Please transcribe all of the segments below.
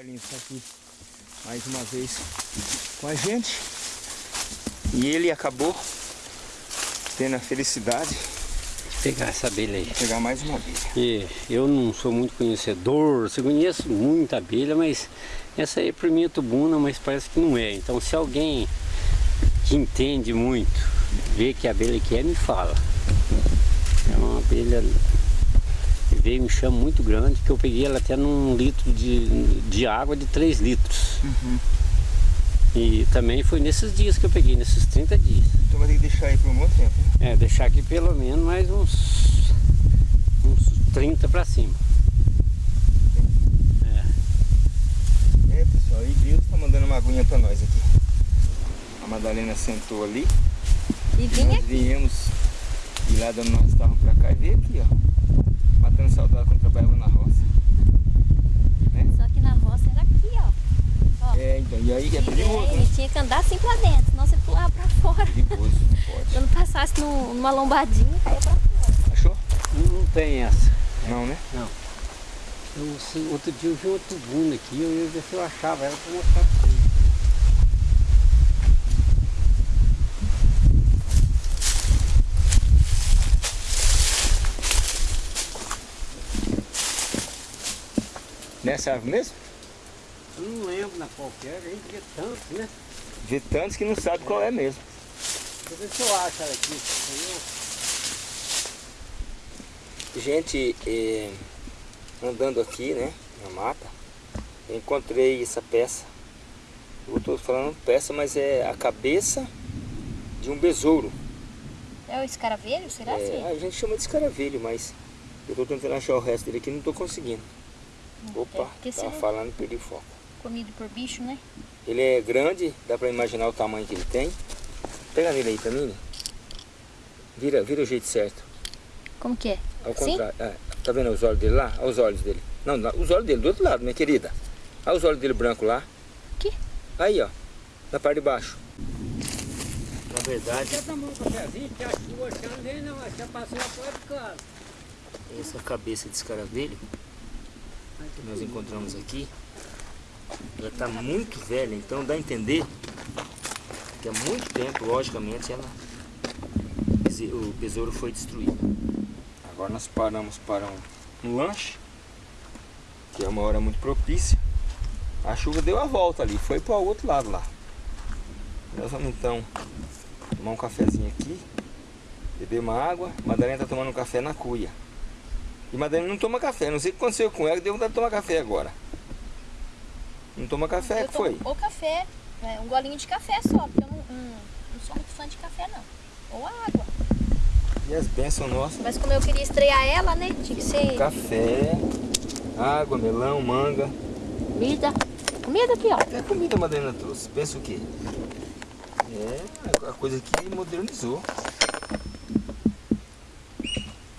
Carlinhos está aqui mais uma vez com a gente. E ele acabou tendo a felicidade pegar essa abelha aí. Pegar mais uma abelha. E eu não sou muito conhecedor, eu conheço muita abelha, mas essa aí para mim é tubuna, mas parece que não é. Então se alguém que entende muito, vê que abelha que é, me fala. É uma abelha veio me chama muito grande, que eu peguei ela até num litro de, de água de 3 litros. Uhum. E também foi nesses dias que eu peguei, nesses 30 dias. Então vai ter que deixar aí por um bom tempo, né? É, deixar aqui pelo menos mais uns, uns 30 para cima. É. É pessoal, e Deus tá mandando uma aguinha para nós aqui. A Madalena sentou ali. E vinha nós viemos ir lá dando nosso carro para cá e veio aqui, ó. Matando saudade quando trabalhava na roça. Né? Só que na roça era aqui, ó. ó. É, então, e aí é perigoso, é, né? tinha que andar assim pra dentro, senão você pulava pra fora. Perigoso, não pode. Quando passasse no, numa lombadinha, caía pra fora. Achou? Não, não tem essa. Não, né? Não. Eu, outro dia eu vi outro bunda aqui, eu ia ver se eu achava ela pra mostrar pra você. Nessa árvore mesmo? Eu não lembro na qualquer, a gente vê tantos, né? Vê tantos que não sabe qual é mesmo. Deixa eu ver se eu acho ela aqui. Gente, eh, andando aqui, né, na mata, encontrei essa peça. Eu estou falando peça, mas é a cabeça de um besouro. É o escaravelho, será? É, a gente chama de escaravelho, mas eu estou tentando achar o resto dele aqui e não estou conseguindo. Opa, é tava falando perdi o foco. Comido por bicho, né? Ele é grande, dá pra imaginar o tamanho que ele tem. Pega nele aí pra mim. Vira, vira o jeito certo. Como que é? Ao contrário. É, tá vendo os olhos dele lá? Olha os olhos dele. Não, os olhos dele do outro lado, minha querida. Olha os olhos dele branco lá. Que? Aí, ó. Na parte de baixo. Na verdade... Um cafezinho que a chuva já não, já passou a porta de casa. Essa cabeça de escaravelho que nós encontramos aqui, ela está muito velha, então dá a entender que há muito tempo, logicamente, ela, o besouro foi destruído. Agora nós paramos para um, um lanche, que é uma hora muito propícia. A chuva deu a volta ali, foi para o outro lado lá. Nós vamos então tomar um cafezinho aqui, beber uma água. Madalena está tomando um café na cuia. E Madalena não toma café. Não sei o que aconteceu com ela, deu vontade de tomar café agora. Não toma café, eu que foi? Ou café, é, um golinho de café só, porque eu não, não, não sou muito fã de café não. Ou água. E as bênçãos nossas? Mas como eu queria estrear ela, né? Tinha que ser... Café, água, melão, manga. Comida. Comida aqui, ó. É comida a Madalena trouxe. Pensa o quê? É a coisa que modernizou.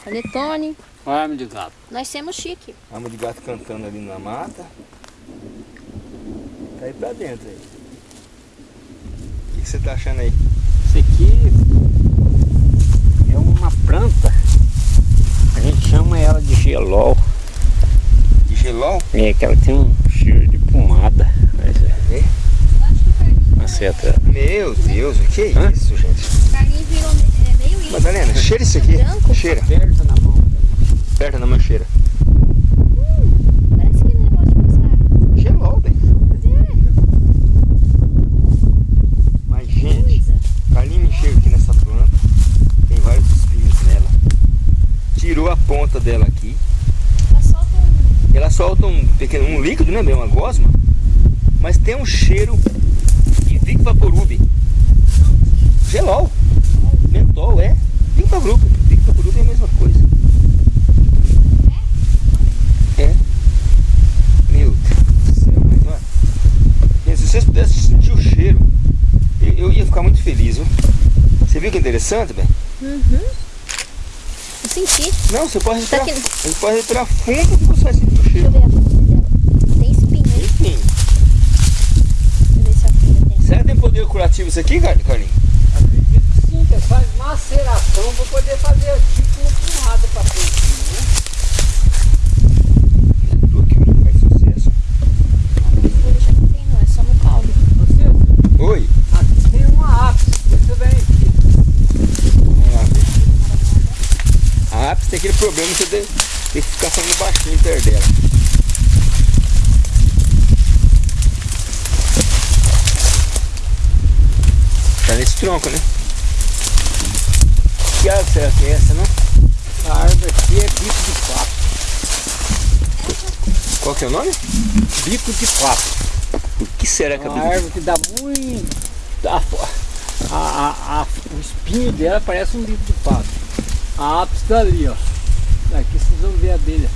Panetone. Arma de gato. Nós temos chique. Arma de gato cantando ali na mata. Tá aí pra dentro aí. O que, que você tá achando aí? Isso aqui é uma planta. A gente chama ela de gelol. De gelol? É, que ela tem um cheiro de pomada. Mas é. é? Uma. Meu Deus, o que é Hã? isso, gente? O carlinho virou é, meio isso. Madalena, cheira isso aqui. Branco. Cheira. Aperta na mão aperta na mancheira. Hum, parece que negócio de passar. Gelou, bem. É. Mas, gente, Carlinhos mexeu aqui nessa planta. Tem vários espinhos nela. Tirou a ponta dela aqui. Ela solta um... Ela solta um pequeno um líquido, né? Bem, uma gosma. Mas tem um cheiro de Vic Vaporub. Gelol. Mentol, é. Vic Vaporub. Vic Vaporub é a mesma coisa. Vocês pudessem sentir o cheiro, eu, eu, ia ficar muito feliz, viu? Você viu que interessante, bem? Uhum. Eu senti. Não, você pode respirar, tá você pode respirar fundo que você vai sentir o cheiro. Deixa eu ver a dela. Tem espinho, Tem espinho. Deixa eu ver se a folha tem. Será que tem poder curativo isso aqui, Carlinhos? Acredito que sim, faz maceração para poder fazer tipo uma porrada para frente, né? Tudo aqui faz sucesso. Aquele problema você tem, tem que ficar falando baixinho perto dela. Tá nesse tronco, né? Que árvore será que é essa, não? A árvore aqui é bico de papo. Qual que é o nome? Bico de papo. O que será que É é uma árvore que dá muito... A, a- a- o espinho dela parece um bico de papo. A ápice tá ali, ó. Aqui vocês vão ver a abelha.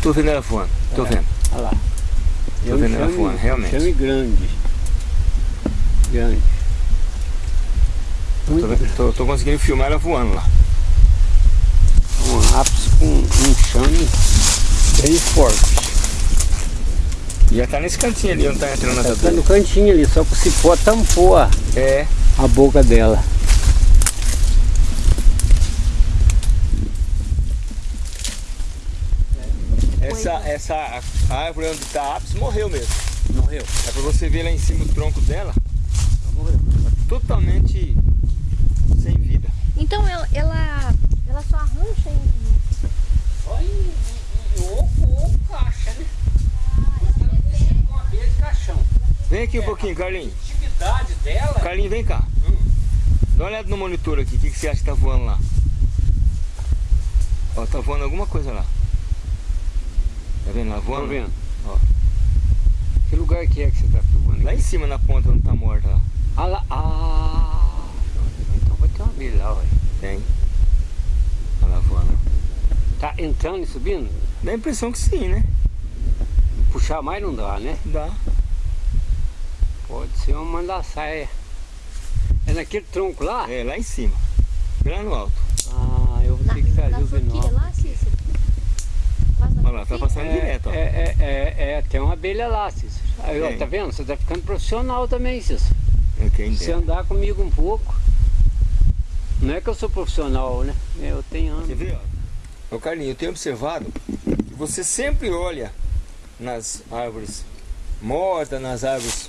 Tô vendo ela voando, tô É. vendo. Olha lá. Tô vendo ela voando, realmente. Chame grande. Grande. Tô, vendo- tô- tô conseguindo filmar ela voando lá. Um ápice com um chame bem forte. Já tá nesse cantinho ali onde tá entrando as tá abelhas. no cantinho ali, só que o cipó tampou a, É, a boca dela. Essa, árvore onde tá a ápice morreu mesmo. Morreu. É pra você ver lá em cima o tronco dela, Morreu. totalmente sem vida. Então ela, ela, ela só arrancha em. Só em, oco ou caixa, né? Com abelha caixão. Vem aqui um pouquinho, Carlinhos. A atividade dela Carlinhos, vem cá. Hum. Dá uma olhada no monitor aqui, o que, que você acha que tá voando lá? Ó, tá voando alguma coisa lá. Tá vendo lá voando? Tô vendo. Ó. Que lugar que é que você tá filmando? Lá aqui? em cima na ponta onde tá morta lá. Ah, lá. Ah, então vai ter uma abelha lá, ué. Tem. Olha lá voando. Tá entrando e subindo? Dá a impressão que sim, né? Puxar mais não dá, né? Dá. Pode ser uma mandaçaia. É naquele tronco lá? É, lá em cima. Bem lá no alto. Ah, eu vou ter que trazer o binóculo. Lá, tá passando direto, ó. É, é, é, é, tem uma abelha lá, Cícero. Aí, ó, tá vendo? Você tá ficando profissional também, Cícero. É quem Se andar comigo um pouco. Não é que eu sou profissional, né? Eu tenho anos. ver, ó? Ô Carlinhos, eu tenho observado que você sempre olha nas árvores mortas, nas árvores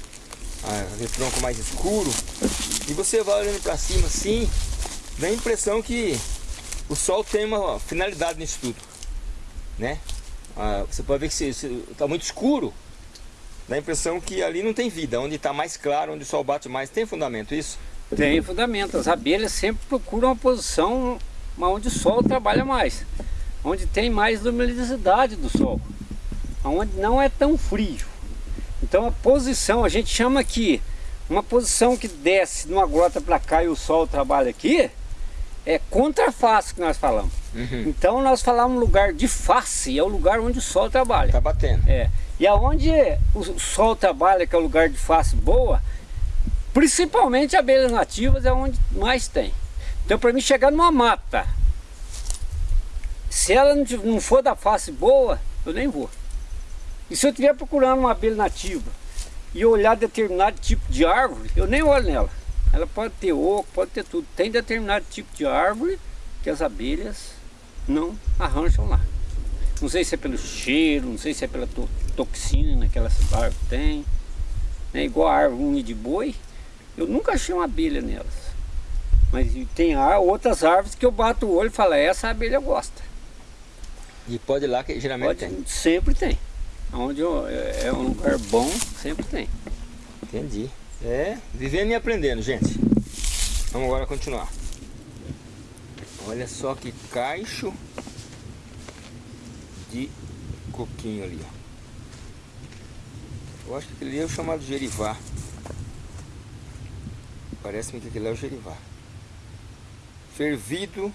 ah, de tronco mais escuro, e você vai olhando pra cima assim, dá a impressão que o sol tem uma finalidade nisso tudo, né? Ah, você pode ver que se, se tá muito escuro, dá a impressão que ali não tem vida, onde está mais claro, onde o sol bate mais, tem fundamento isso? Tem fundamento. As abelhas sempre procuram uma posição onde o sol trabalha mais. Onde tem mais luminosidade do sol. Onde não é tão frio. Então a posição, a gente chama aqui, uma posição que desce numa grota para cá e o sol trabalha aqui, é contraface que nós falamos. Uhum. Então nós falamos lugar de face, é o lugar onde o sol trabalha. Tá batendo. É. E aonde o sol trabalha, que é o lugar de face boa, principalmente abelhas nativas é onde mais tem. Então para mim chegar numa mata, se ela não for da face boa, eu nem vou. E se eu estiver procurando uma abelha nativa e olhar determinado tipo de árvore, eu nem olho nela. Ela pode ter oco, pode ter tudo. Tem determinado tipo de árvore que as abelhas não arranjam lá. Não sei se é pelo cheiro, não sei se é pela to toxina que essa árvore tem. Né? Igual a árvore unha de boi, eu nunca achei uma abelha nelas. Mas tem outras árvores que eu bato o olho e falo, essa abelha gosta. E pode ir lá que geralmente Pode, tem. sempre tem. Onde eu- é é um lugar bom, sempre tem. Entendi. É, vivendo e aprendendo, gente. Vamos agora continuar. Olha só que caixo de coquinho ali, ó. Eu acho que aquele ali é o chamado gerivá. Parece-me que aquele é o gerivá. Fervido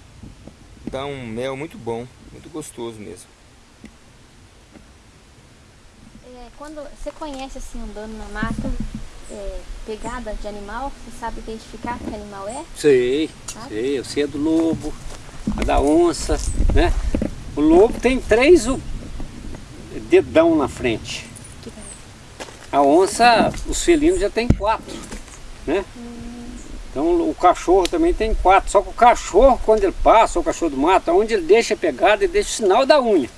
dá um mel muito bom, muito gostoso mesmo. É, quando você conhece assim andando na mata, é, pegada de animal, você sabe identificar que animal é? Sei, Sabe? sei, eu sei a do lobo, a da onça, né? O lobo tem três o- dedão na frente. A onça, os felinos já tem quatro, né? Então o cachorro também tem quatro. Só que o cachorro, quando ele passa, o cachorro do mato, onde ele deixa a pegada, ele deixa o sinal da unha.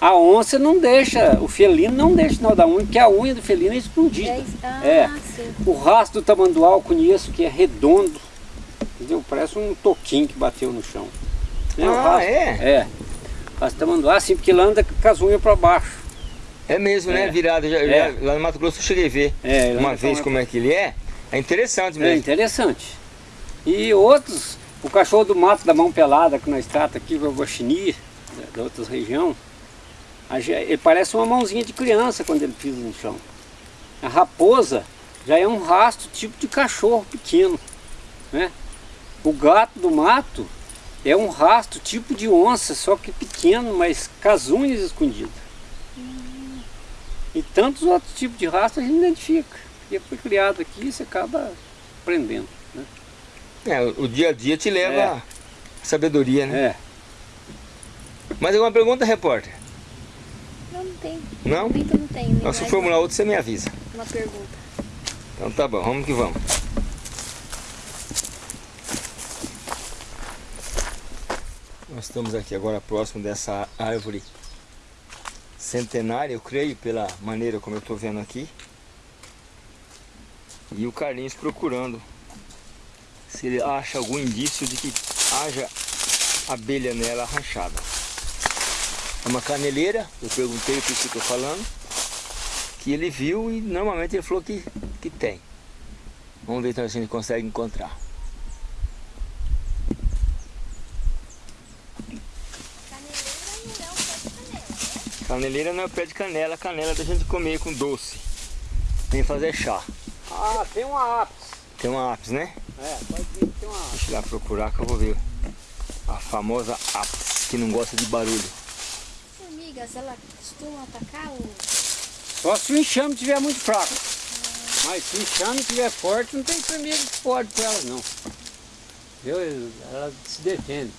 A onça não deixa, o felino não deixa o sinal da unha, porque a unha do felino é escondida. É, ah, É. O rastro do tamanduá eu conheço que é redondo, entendeu? Parece um toquinho que bateu no chão. Né, o Ah, rastro- é? É. As tamanduá, assim, porque ela anda com as unhas para baixo. É mesmo, né? É. Virada. Já, É. já- lá no Mato Grosso eu cheguei a ver É, ele uma vez com- como é que ele é. É interessante É mesmo. interessante. E outros, o cachorro do mato da mão pelada que nós tratamos aqui, o guaxinim, da, outras região, ele parece uma mãozinha de criança quando ele pisa no chão. A raposa já é um rastro tipo de cachorro pequeno, né? O gato do mato é um rastro tipo de onça, só que pequeno, mas com as unhas escondidas. E tantos outros tipos de rastro a gente identifica. E foi criado aqui, você acaba aprendendo. Né? É, o o dia a dia te leva É. à sabedoria, né? É. Mais alguma pergunta, repórter? Tem. Não? Momento não tem. Então, se formular outro, você me avisa. Uma pergunta. Então tá bom, vamos que vamos. Nós estamos aqui agora próximo dessa árvore centenária, eu creio, pela maneira como eu estou vendo aqui. E o Carlinhos procurando se ele acha algum indício de que haja abelha nela arranchada. É uma caneleira, eu perguntei por isso que eu estou falando, que ele viu e normalmente ele falou que, que tem. Vamos ver então se a gente consegue encontrar. Caneleira não é é o pé de canela, né? de canela, canela da gente comer com doce. Nem fazer chá. Ah, tem uma ápice. Tem uma ápice, né? É, pode ver que tem uma ápice. Deixa eu ir lá procurar que eu vou ver. A famosa ápice, que não gosta de barulho. Formigas, ela costuma atacar o... Só se o enxame estiver muito fraco. Mas se o enxame estiver forte, não tem formiga que pode com elas não. Viu? Ela se defende.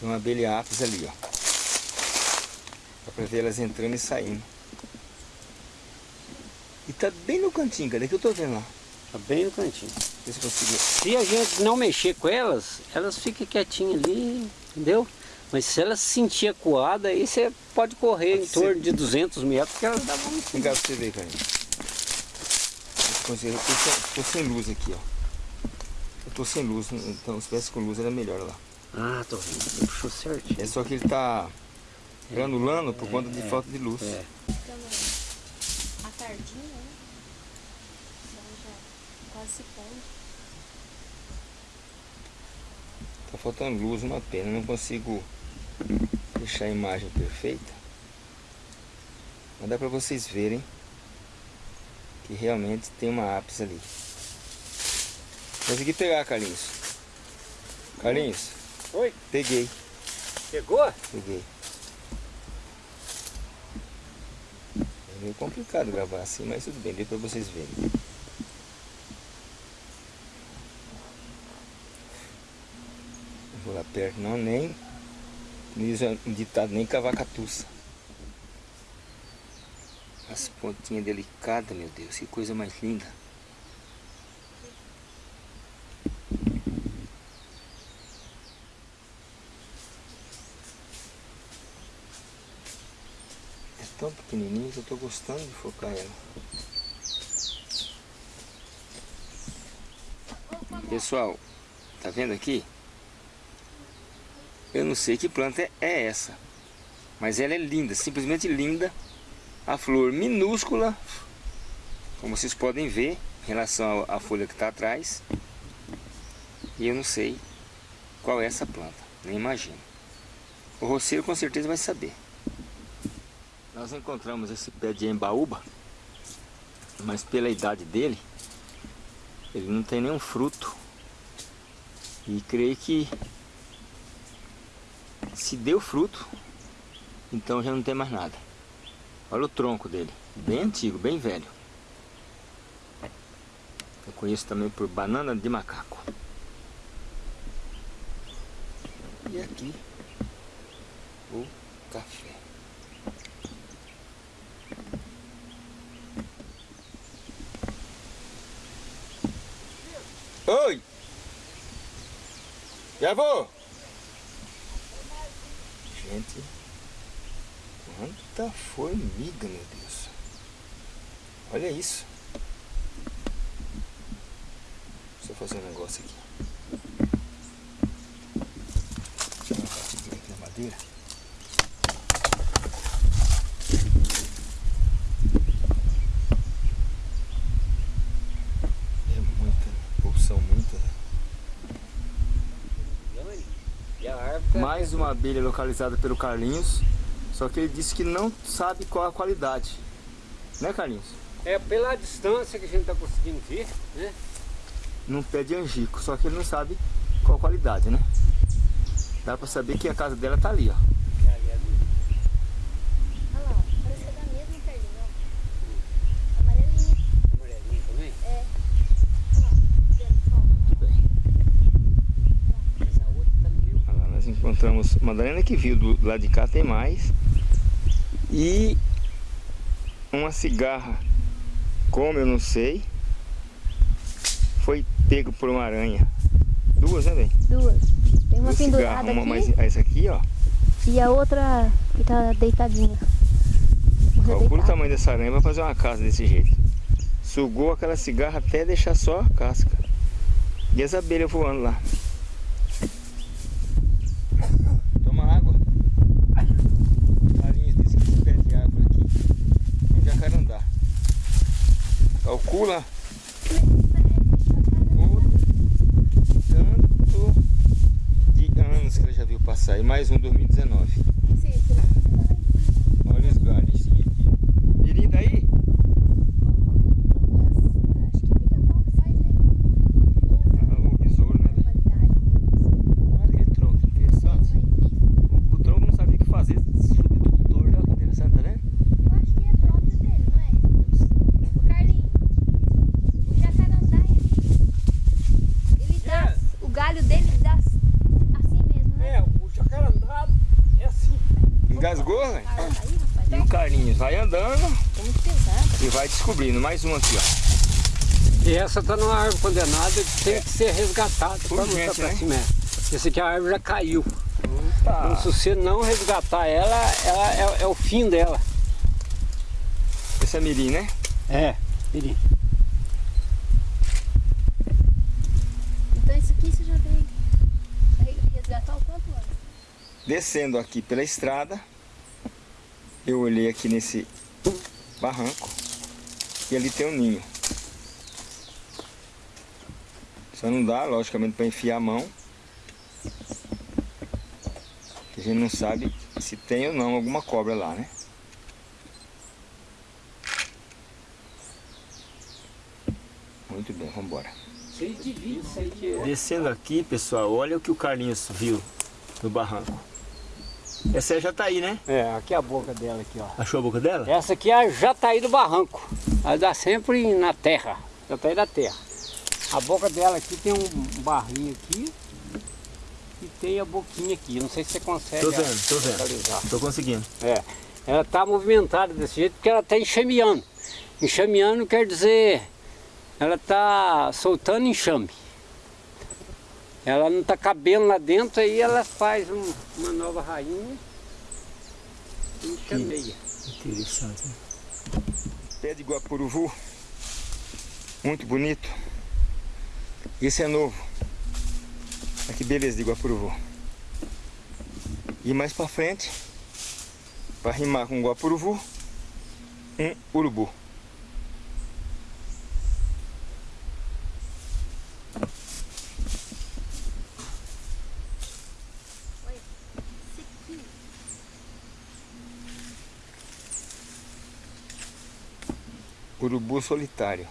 Tem uma abelha ápice ali, ó. Dá pra ver elas entrando e saindo. E tá bem no cantinho, cadê que eu tô vendo lá? Tá bem no cantinho. Vê se. Se a gente não mexer com elas, elas ficam quietinhas ali, entendeu? Mas se elas se sentir acuada, aí você pode correr Pode em ser. torno de 200 metros, que elas dá bom. Vem cá pra você ver, Carlinhos. Eu tô sem- tô luz aqui, ó. Eu tô sem luz, então se tivesse com luz era melhor lá. Ah, tô vendo. Você puxou certinho. É só que ele tá granulando por conta de é, falta de luz. É. Ficando a tardinha, né? Ela já quase se pondo. Tá faltando luz, uma pena. Não consigo deixar a imagem perfeita. Mas dá pra vocês verem que realmente tem uma ápice ali. Consegui pegar, Carlinhos. Carlinhos, Oi, peguei, pegou? peguei. É meio complicado gravar assim, mas tudo bem, deu pra vocês verem. Vou lá perto não, nem diz um ditado, nem cavacatuça. As pontinhas delicadas, meu Deus, que coisa mais linda. É tão pequenininho que eu tô gostando de focar ela. Pessoal, tá vendo aqui? Eu não sei que planta é- essa, mas ela é linda, simplesmente linda. A flor minúscula, como vocês podem ver, em relação à folha que está atrás. E eu não sei qual é essa planta, nem imagino. O roceiro com certeza vai saber. Nós encontramos esse pé de embaúba, mas pela idade dele, ele não tem nenhum fruto. E creio que se deu fruto, então já não tem mais nada. Olha o tronco dele, bem antigo, bem velho. Eu conheço também por banana de macaco. E aqui o café. Oi! Já vou! Gente, quanta formiga, meu Deus! Olha isso! Deixa eu fazer um negócio aqui. Dar uma batidinha aqui na madeira. madeira. É muita porção, muita. E a árvore tá- Mais uma abelha localizada pelo Carlinhos. Só que ele disse que não sabe qual a qualidade. Né, Carlinhos? É pela distância que a gente tá conseguindo ver, né? Num pé de angico. Só que ele não sabe qual a qualidade, né? Dá pra saber que a casa dela tá ali, ó. Olha lá, ó, parece que é da mesma Carlinhos, ó. Amarelinha. Amarelinha também? É. Olha lá, vendo só. Muito bem. Mas a outra tá no meio. Olha lá, nós encontramos Madalena que viu do lado de cá tem mais. E uma cigarra, como eu não sei, foi pego por uma aranha. Duas, né, bem? Duas. Tem uma Duas pendurada cigarras, uma aqui mais essa aqui, ó. e a outra que tá deitadinha. Calcula o deitada. tamanho dessa aranha vai fazer uma casa desse jeito. Sugou aquela cigarra até deixar só a casca. E as abelhas voando lá. Toma água. Carlinhos disse que esse pé de árvore aqui é um jacarandá. Calcula o tanto de anos que ele já viu passar. E mais um 2019. Sim, sim, sim, sim. Olha os galhos. Mirim daí? Acho que pica-pau que faz, né? Ah, o besouro, né? velho? Qualidade. Olha que tronco interessante. O, o tronco não sabia o que fazer, subiu tudo torto. Olha que interessante, tá vendo? Eu acho que é próprio dele, não é? O Carlinhos, o jacarandá, ele, ele dá, o galho dele dá assim mesmo, né? É, o jacarandá é assim. Engasgou, né? E o Carlinhos vai andando e vai descobrindo. Mais um aqui, ó. E essa tá numa árvore condenada que tem que ser resgatada para mostrar pra né? cima. é. Esse aqui a árvore já caiu. Então, se você não resgatar ela, ela é, é o fim dela. Esse é mirim, né? É, mirim. Então isso aqui você já veio vai resgatar o quanto antes. Descendo aqui pela estrada, eu olhei aqui nesse barranco e ali tem um ninho. Só não dá, logicamente, para enfiar a mão. Que a gente não sabe se tem ou não alguma cobra lá, né? Muito bem, vamos embora. De... Descendo aqui, pessoal, olha o que o Carlinhos viu no barranco. Essa aí já tá aí, né? É, aqui é a boca dela aqui, ó. Achou a boca dela? Essa aqui é a Jataí do barranco. Ela dá sempre na terra. Jataí da terra. A boca dela aqui tem um barrinho aqui. E tem a boquinha aqui. Não sei se você consegue Tô vendo, tô vendo. localizar. Tô conseguindo. É. Ela tá movimentada desse jeito porque ela tá enxameando. Enxameando quer dizer... Ela tá soltando enxame. Ela não tá cabendo lá dentro, aí ela faz um- uma nova rainha e enxameia. Interessante. né? Pé de Guapuruvu. Muito bonito. Esse é novo. Olha que beleza de Guapuruvu. E mais pra frente, para rimar com Guapuruvu, um urubu. Urubu solitário.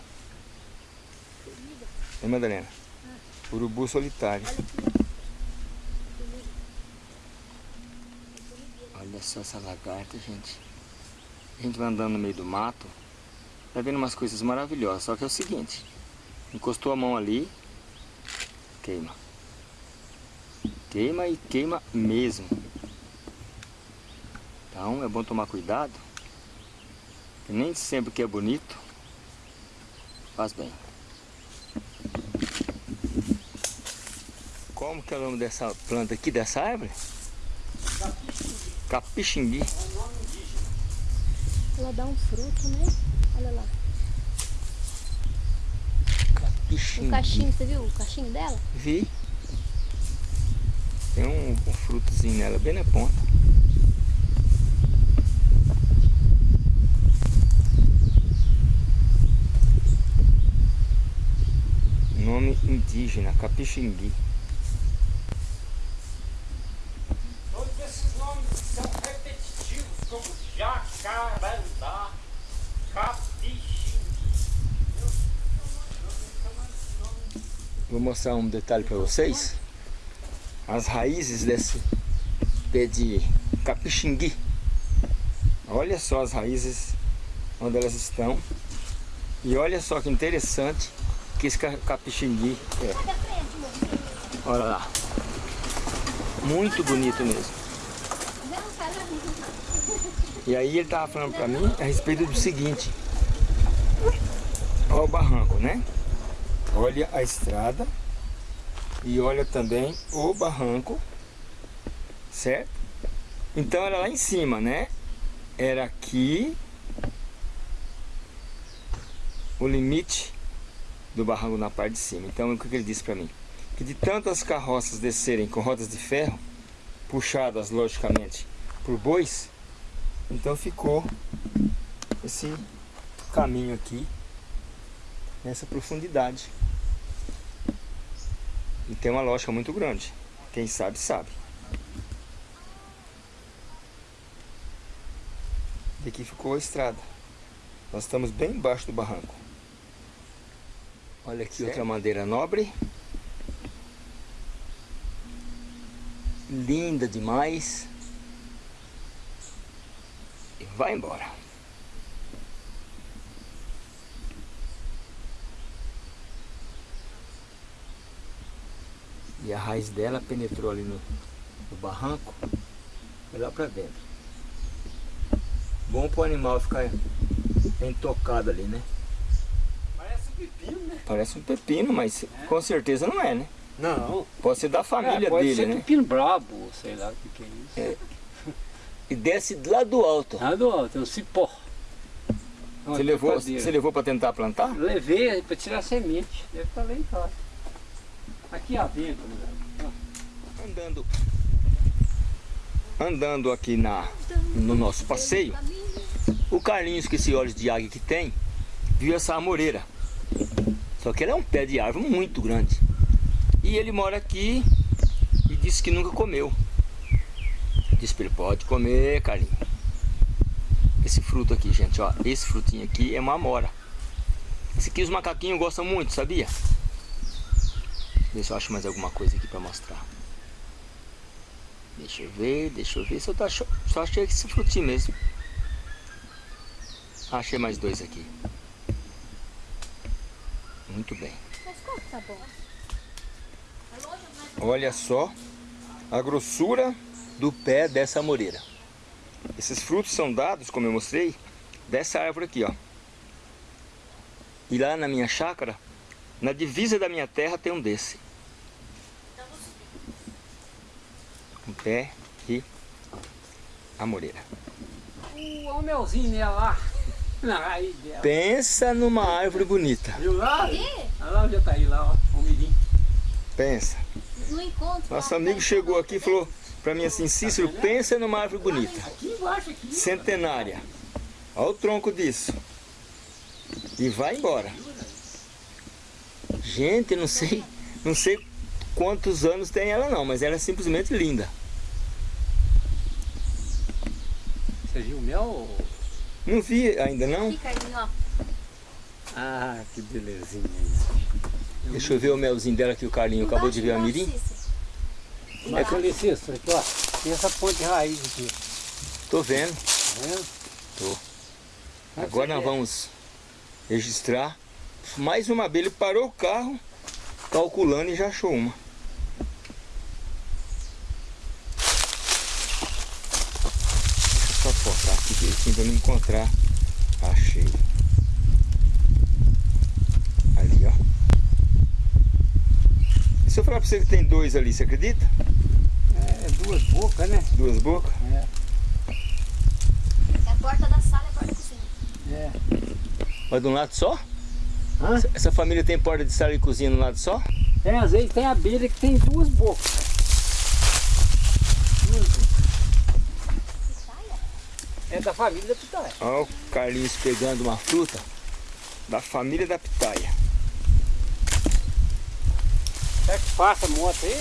É, Madalena? Urubu solitário. Olha só essa lagarta, gente. A gente vai andando no meio do mato, vai vendo umas coisas maravilhosas. Só que é o seguinte, encostou a mão ali, queima. Queima e queima mesmo. Então é bom tomar cuidado. nem sempre que é bonito faz bem. Como que é o nome dessa planta aqui, dessa árvore? Capixingui. Ela dá um fruto, né? Olha lá. O Capixingui. cachinho, você viu o cachinho dela? Vi. Tem um, um frutozinho nela bem na ponta. Nome indígena, Capixingui. Todos esses nomes são repetitivos, como jacarandá, capixim. Vou mostrar um detalhe para vocês. As raízes desse pé de capixingui. Olha só as raízes onde elas estão. E olha só que interessante que esse ca- capixingui é. Olha lá. Muito bonito mesmo. E aí ele tava falando pra mim a respeito do seguinte. Olha o barranco, né? Olha a estrada. E olha também o barranco. Certo? Então era lá em cima, né? Era aqui. O limite do barranco na parte de cima. Então o que ele disse pra mim? Que de tantas carroças descerem com rodas de ferro, puxadas logicamente por bois, então ficou esse caminho aqui nessa profundidade. E tem uma lógica muito grande. Quem sabe, sabe. E aqui ficou a estrada. Nós estamos bem embaixo do barranco. Olha aqui outra madeira nobre. Linda demais. E vai embora. E a raiz dela penetrou ali no, no barranco. Foi lá pra dentro. Bom pro animal ficar intocado ali, né? Parece um pepino, né? Parece um pepino, mas com certeza não é, né? Não. Pode ser da família É, pode dele, ser né? pepino brabo, sei lá o que, que é isso. E desce lá do alto. Nada do alto, é um cipó. É Você levou, você levou para tentar plantar? Levei para tirar semente. Deve estar lá em casa. Aqui a venda, né? Andando, andando aqui na, no nosso passeio, o Carlinhos, com esse olhos de águia que tem, viu essa amoreira. Só que ela é um pé de árvore muito grande. E ele mora aqui e disse que nunca comeu. Disse para ele, pode comer, Carlinhos. Esse fruto aqui, gente, ó. Esse frutinho aqui é uma amora. Esse aqui os macaquinhos gostam muito, sabia? Ver se eu acho mais alguma coisa aqui para mostrar. Deixa eu ver, deixa eu ver tô ach... só achei esse frutinho mesmo. Achei mais dois aqui. Muito bem. Olha só a grossura do pé dessa amoreira. Esses frutos são dados, como eu mostrei, dessa árvore aqui, ó. E lá na minha chácara, na divisa da minha terra tem um desse. Um pé de amoreira. Olha o melzinho nela lá. Pensa numa árvore bonita. Viu lá? Olha lá já tá aí lá, ó. O mirim. Pensa. No encontro. Nosso amigo tá chegou aqui e falou pra mim assim, Cícero, pensa numa árvore bonita. Aqui embaixo, aqui. Centenária. Olha o tronco disso. E vai embora. Gente, não sei, não sei quantos anos tem ela não, mas ela é simplesmente linda. Você viu o mel? Não vi ainda não. Aqui, Carlinhos, ó. Ah, que belezinha. Deixa eu ver o melzinho dela que o Carlinho acabou de ver a Embaixo, mirim. É que isso, aqui, ó. Tem essa ponte de raiz aqui. Tô vendo. Tá vendo? Tô. Agora nós vamos registrar. Mais uma abelha parou o carro, calculando e já achou uma. Deixa eu só não encontrar. Achei. Ali, ó. E se eu falar pra você que tem dois ali, você acredita? É duas bocas, né? Duas bocas? É. É a porta da sala e a porta da cozinha. É. Mas de um lado só? Hã? Essa família tem porta de sala e cozinha no lado só? Tem às vezes tem abelha que tem duas bocas. É da família da pitaia. Olha o Carlinhos pegando uma fruta da família da pitaia. Será que passa moto aí?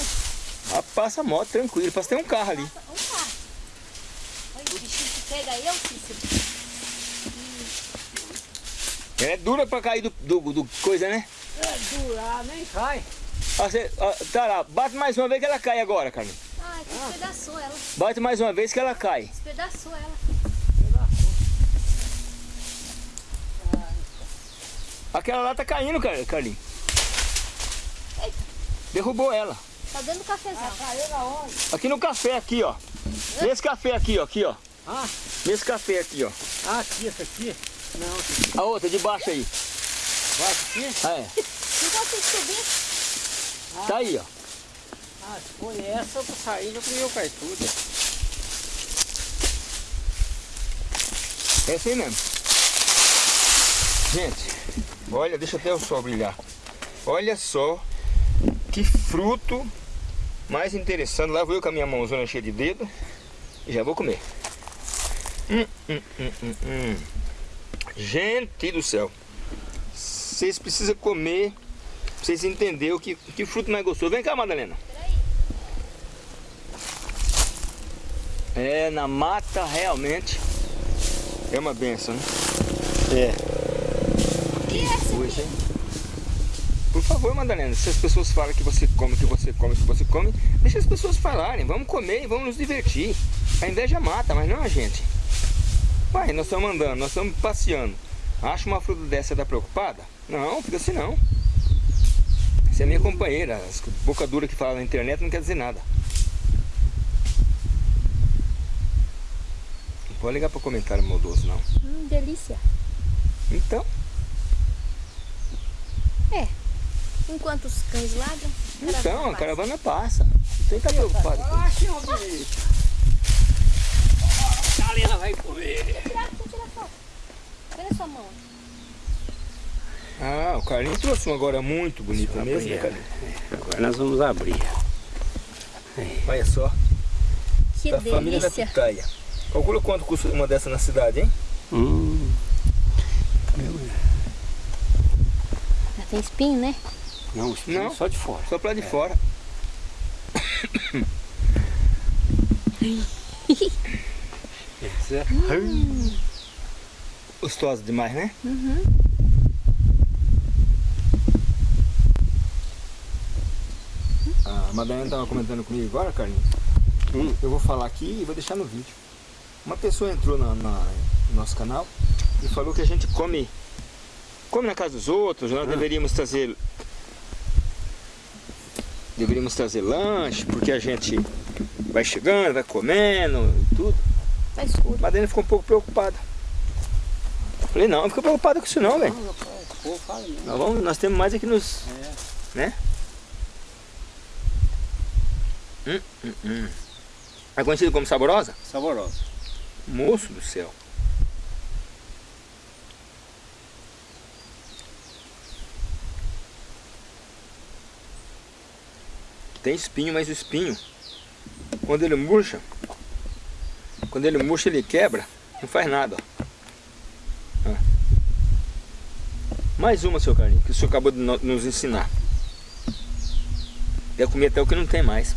Ah, passa a moto tranquilo, que tem um carro ali. Passa um carro. Olha, o bichinho que pega eu, Cícero. Ela é dura pra cair do, do, do coisa, né? É durar, nem cai. Você, ó, tá lá, bate mais uma vez que ela cai agora, Carlinhos. Ah, que despedaçou ela. Bate mais uma vez que ela cai. Despedaçou ela. Aquela lá tá caindo, Car- Carlinhos. Eita. Derrubou ela. Tá dentro do cafezal. Caiu na onde? Aqui no café, aqui, ó. Nesse café aqui, ó. Aqui, ó. Ah, Nesse café aqui, ó. ah, aqui, essa aqui. Não, A outra de baixo aí. vai aqui. Ah, é. Não consigo subir. Tá aí, ó. Ah, se foi essa, eu tô saindo, eu comi o cai tudo. É assim mesmo. Gente, olha, deixa até o sol brilhar. Olha só que fruto mais interessante. Lá vou eu com a minha mãozona cheia de dedo e já vou comer. Hum, hum, hum, hum, hum. Gente do céu. Vocês precisam comer pra vocês entenderem o que, que fruto mais gostoso. Vem cá, Madalena. É, na mata realmente é uma benção, né? É. Hein? Por favor, Madalena, se as pessoas falam que você come, que você come, que você come, deixa as pessoas falarem. Vamos comer e vamos nos divertir. A inveja mata, mas não a gente. Uai, nós estamos andando, nós estamos passeando. Acha uma fruta dessa e tá preocupada? Não, fica assim não. Você é minha companheira. As boca dura que fala na internet não quer dizer nada. Não pode ligar para comentário maldoso, não. Hum, delícia. Então, É. Enquanto os cães ladram, a então, a passa. caravana passa. Não tem que estar preocupado. com Ah, bonito. A Helena vai comer. Tirar, deixa eu tirar foto. Cadê sua mão? Ah, o Carlinhos trouxe um agora muito bonito mesmo, né, Carlinhos? Agora nós vamos abrir. Olha só, Que da família da delícia. pitaia. Calcula quanto custa uma dessa na cidade, hein? Hum. Já tem espinho, né? Não, Não. só de fora. Só pra lá de fora. Esse é- Gostosa demais, né? Uhum. A Madalena tava comentando comigo agora, Carlinhos. Hum. Eu vou falar aqui e vou deixar no vídeo. Uma pessoa entrou na, na- no nosso canal e falou que a gente come come na casa dos outros, nós deveríamos trazer deveríamos trazer lanche, porque a gente vai chegando, vai comendo e tudo. Tá escuro. Madalena ficou um pouco preocupada. Falei, não, não fica preocupada com isso não, velho. Nós, vamos, nós temos mais aqui nos. É. Né? Hum, hum, hum. É conhecido como saborosa? Saborosa. Moço do céu. Tem espinho, mas o espinho, quando ele murcha, quando ele murcha ele quebra, não faz nada. ó. Ó. Mais uma, seu Carlinhos, que o senhor acabou de no- nos ensinar. Deve comer até o que não tem mais.